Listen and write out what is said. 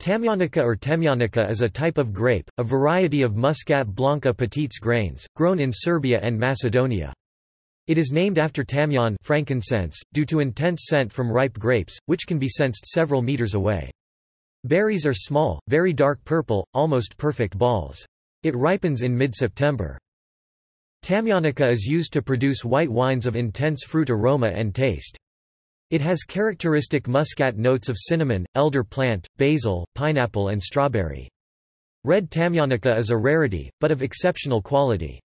Tamjanica or Temjanica is a type of grape, a variety of Muscat blanc à petits grains, grown in Serbia and Macedonia. It is named after tamjan frankincense, due to intense scent from ripe grapes, which can be sensed several meters away. Berries are small, very dark purple, almost perfect balls. It ripens in mid-September. Tamjanica is used to produce white wines of intense fruit aroma and taste. It has characteristic muscat notes of cinnamon, elder plant, basil, pineapple and strawberry. Red tamjanica is a rarity, but of exceptional quality.